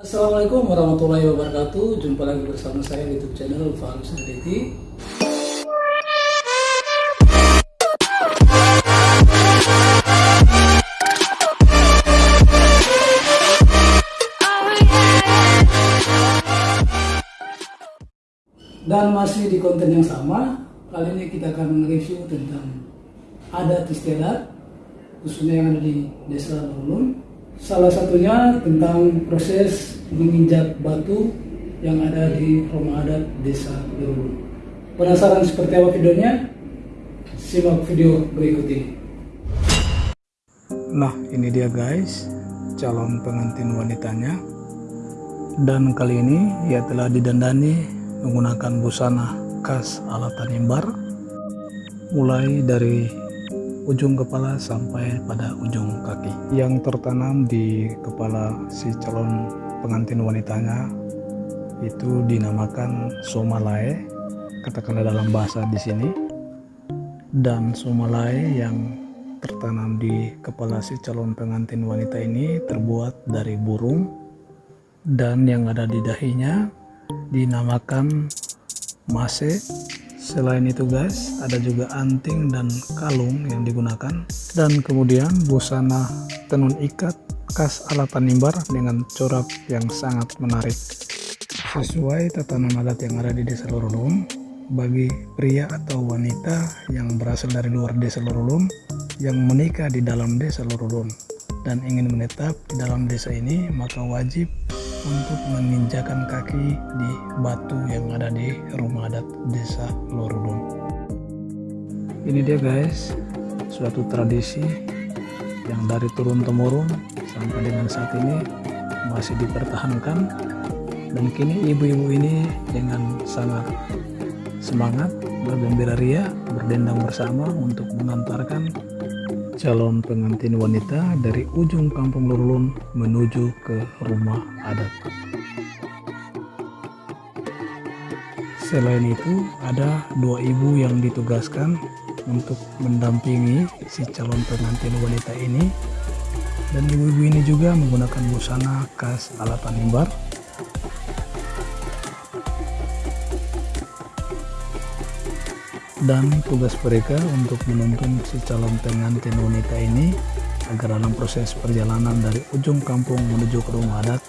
Assalamualaikum warahmatullahi wabarakatuh. Jumpa lagi bersama saya di youtube channel Falus Aditi Dan masih di konten yang sama Kali ini kita akan review tentang adat istiadat Khususnya yang ada di desa Lulun Salah satunya tentang proses menginjak batu yang ada di rumah adat desa Lurulu. Penasaran seperti apa videonya? Simak video berikut ini. Nah ini dia guys, calon pengantin wanitanya. Dan kali ini ia telah didandani menggunakan busana khas ala Tanimbar. Mulai dari ujung kepala sampai pada ujung kaki. Yang tertanam di kepala si calon pengantin wanitanya itu dinamakan somalae katakanlah dalam bahasa di sini. Dan somalae yang tertanam di kepala si calon pengantin wanita ini terbuat dari burung. Dan yang ada di dahinya dinamakan mase Selain itu guys, ada juga anting dan kalung yang digunakan. Dan kemudian busana tenun ikat khas ala Tanimbar dengan corak yang sangat menarik. Sesuai tatanan adat yang ada di desa Lorulum, bagi pria atau wanita yang berasal dari luar desa Lorulum yang menikah di dalam desa Lorulum dan ingin menetap di dalam desa ini maka wajib untuk menginjakan kaki di batu yang ada di rumah adat desa Lorudun. Ini dia guys, suatu tradisi yang dari turun temurun sampai dengan saat ini masih dipertahankan dan kini ibu-ibu ini dengan sangat semangat bergembira ria berdendang bersama untuk mengantarkan calon pengantin wanita dari ujung kampung Lurulun menuju ke rumah adat. Selain itu, ada dua ibu yang ditugaskan untuk mendampingi si calon pengantin wanita ini dan ibu-ibu ini juga menggunakan busana khas ala Tanimbar dan tugas mereka untuk menuntun si calon pengantin wanita ini agar dalam proses perjalanan dari ujung kampung menuju ke rumah adat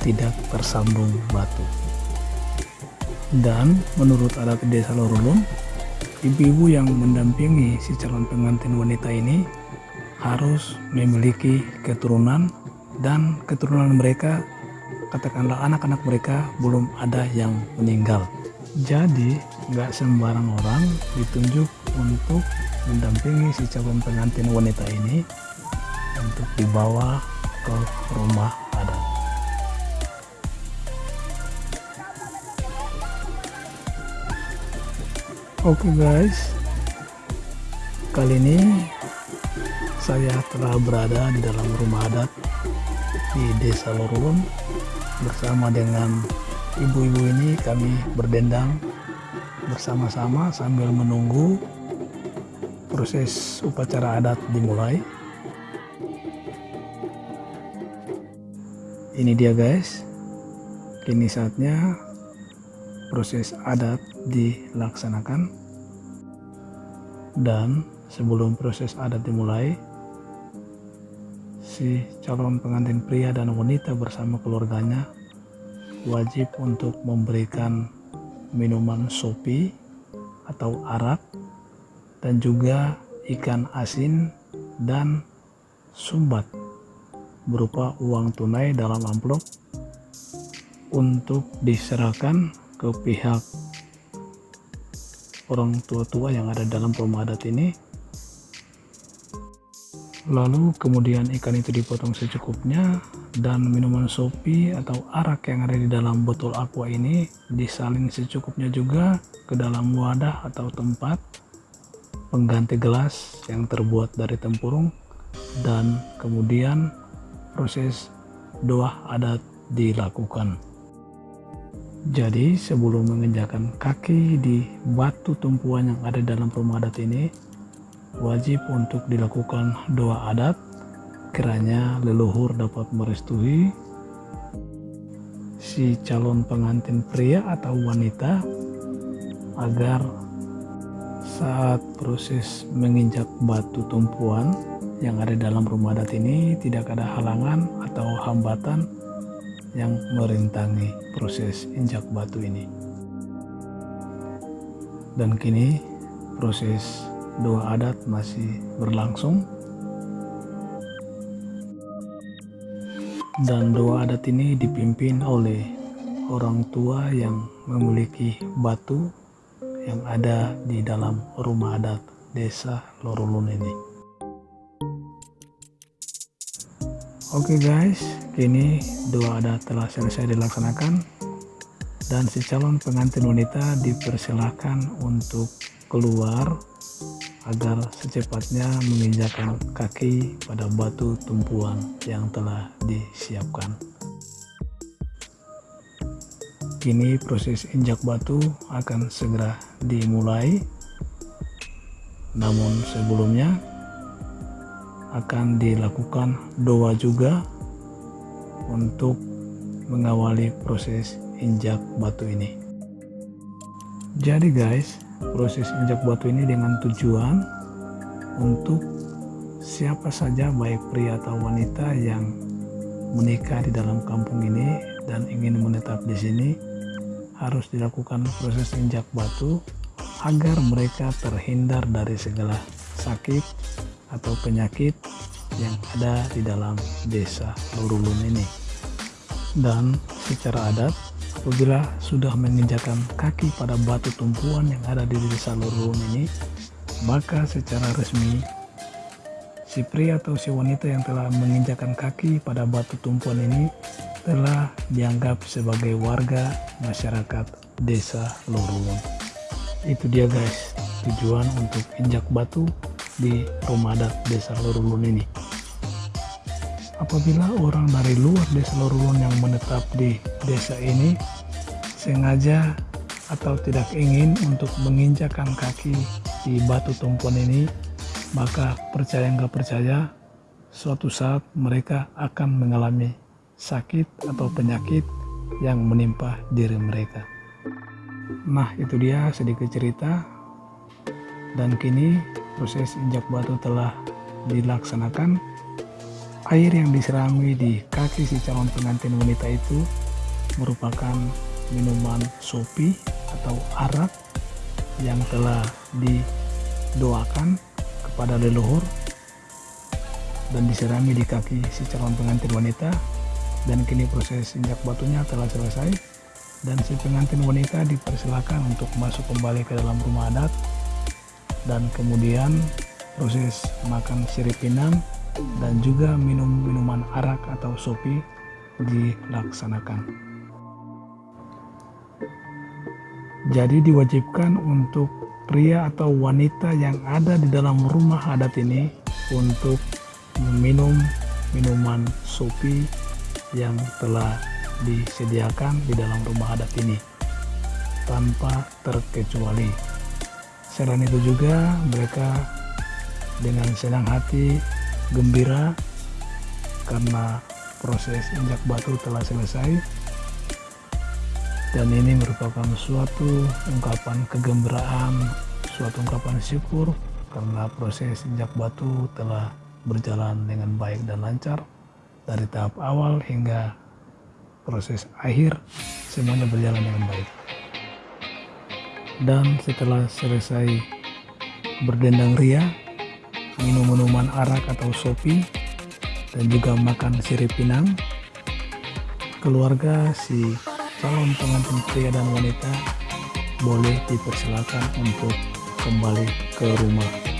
tidak tersambung batu. Dan menurut adat desa Lorulun, ibu-ibu yang mendampingi si calon pengantin wanita ini harus memiliki keturunan dan keturunan mereka katakanlah anak-anak mereka belum ada yang meninggal. Jadi nggak sembarang orang ditunjuk untuk mendampingi si calon pengantin wanita ini untuk dibawa ke rumah adat. Oke okay guys, kali ini saya telah berada di dalam rumah adat di Desa Lorulun bersama dengan ibu-ibu ini kami berdendang bersama-sama sambil menunggu proses upacara adat dimulai. Ini dia guys. Kini saatnya proses adat dilaksanakan. Dan sebelum proses adat dimulai si calon pengantin pria dan wanita bersama keluarganya wajib untuk memberikan minuman sopi atau arak dan juga ikan asin dan sumbat berupa uang tunai dalam amplop untuk diserahkan ke pihak orang tua-tua yang ada dalam rumah adat ini. Lalu kemudian ikan itu dipotong secukupnya dan minuman sopi atau arak yang ada di dalam botol aqua ini disalin secukupnya juga ke dalam wadah atau tempat pengganti gelas yang terbuat dari tempurung dan kemudian proses doa adat dilakukan. Jadi sebelum menginjakan kaki di batu tumpuan yang ada dalam rumah adat ini wajib untuk dilakukan doa adat kiranya leluhur dapat merestui si calon pengantin pria atau wanita agar saat proses menginjak batu tumpuan yang ada dalam rumah adat ini tidak ada halangan atau hambatan yang merintangi proses injak batu ini. Dan kini proses doa adat masih berlangsung. Dan doa adat ini dipimpin oleh orang tua yang memiliki batu yang ada di dalam rumah adat desa Lorulun ini. Oke okay guys, kini doa adat telah selesai dilaksanakan dan si calon pengantin wanita dipersilahkan untuk keluar agar secepatnya menginjakan kaki pada batu tumpuan yang telah disiapkan. Kini proses injak batu akan segera dimulai. Namun sebelumnya akan dilakukan doa juga untuk mengawali proses injak batu ini. Jadi guys, proses injak batu ini dengan tujuan untuk siapa saja baik pria atau wanita yang menikah di dalam kampung ini dan ingin menetap di sini harus dilakukan proses injak batu agar mereka terhindar dari segala sakit atau penyakit yang ada di dalam desa Lurulun ini. Dan secara adat, apabila sudah menginjakan kaki pada batu tumpuan yang ada di desa Lurulun ini, maka secara resmi si pria atau si wanita yang telah menginjakan kaki pada batu tumpuan ini telah dianggap sebagai warga masyarakat desa Lurulun. Itu dia guys, tujuan untuk injak batu di rumah adat desa Lorulun ini. Apabila orang dari luar desa Lorulun yang menetap di desa ini sengaja atau tidak ingin untuk menginjakan kaki di batu tumpuan ini, maka percaya nggak percaya, suatu saat mereka akan mengalami sakit atau penyakit yang menimpa diri mereka. Nah itu dia sedikit cerita dan kini proses injak batu telah dilaksanakan air yang diserami di kaki si calon pengantin wanita itu merupakan minuman sopi atau arak yang telah didoakan kepada leluhur dan diserami di kaki si calon pengantin wanita. Dan kini proses injak batunya telah selesai dan si pengantin wanita dipersilakan untuk masuk kembali ke dalam rumah adat. Dan kemudian proses makan sirip pinang dan juga minum minuman arak atau sopi dilaksanakan. Jadi diwajibkan untuk pria atau wanita yang ada di dalam rumah adat ini untuk meminum minuman sopi yang telah disediakan di dalam rumah adat ini tanpa terkecuali. Selain itu juga mereka dengan senang hati gembira karena proses injak batu telah selesai. Dan ini merupakan suatu ungkapan kegembiraan suatu ungkapan syukur karena proses injak batu telah berjalan dengan baik dan lancar dari tahap awal hingga proses akhir semuanya berjalan dengan baik. Dan setelah selesai berdendang ria minum minuman arak atau sopi dan juga makan sirip pinang. Keluarga si calon pengantin pria dan wanita boleh dipersilakan untuk kembali ke rumah